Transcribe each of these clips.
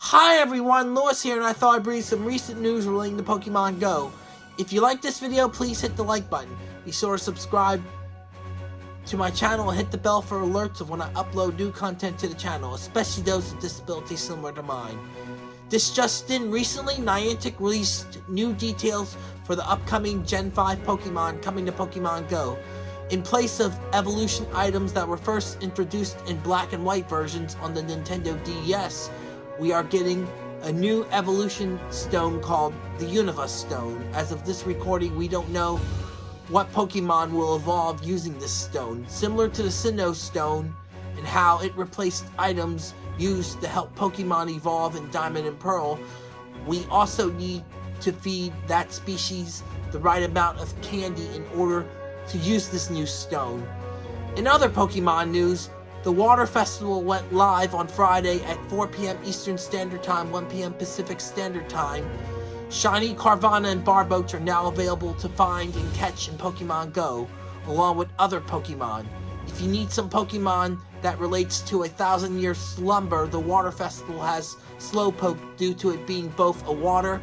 Hi everyone, Lewis here, and I thought I'd bring some recent news relating to Pokemon Go. If you like this video, please hit the like button. Be sure to subscribe to my channel and hit the bell for alerts of when I upload new content to the channel, especially those with disabilities similar to mine. This just in, recently Niantic released new details for the upcoming Gen 5 Pokemon coming to Pokemon Go. In place of evolution items that were first introduced in black and white versions on the Nintendo DS, we are getting a new evolution stone called the Unova Stone. As of this recording, we don't know what Pokemon will evolve using this stone. Similar to the Sinnoh Stone and how it replaced items used to help Pokemon evolve in Diamond and Pearl, we also need to feed that species the right amount of candy in order to use this new stone. In other Pokemon news, the Water Festival went live on Friday at 4 p.m. Eastern Standard Time, 1 p.m. Pacific Standard Time. Shiny Carvanha and Barboach are now available to find and catch in Pokemon Go, along with other Pokemon. If you need some Pokemon that relates to a thousand year slumber, the Water Festival has Slowpoke due to it being both a water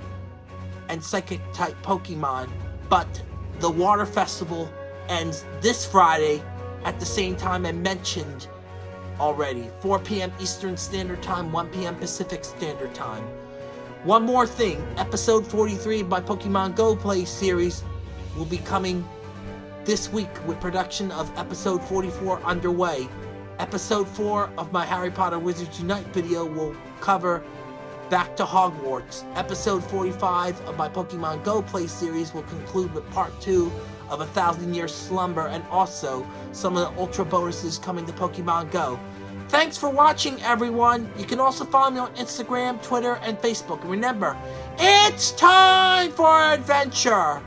and psychic type Pokemon, but the Water Festival ends this Friday at the same time I mentioned already. 4 p.m. Eastern Standard Time, 1 p.m. Pacific Standard Time. One more thing, episode 43 of my Pokemon Go Play series will be coming this week with production of episode 44 underway. Episode 4 of my Harry Potter Wizards Unite video will cover Back to Hogwarts. Episode 45 of my Pokemon Go Play series will conclude with part 2 of A Thousand Year Slumber and also some of the Ultra bonuses coming to Pokemon Go. Thanks for watching, everyone. You can also follow me on Instagram, Twitter, and Facebook. And remember, it's time for adventure!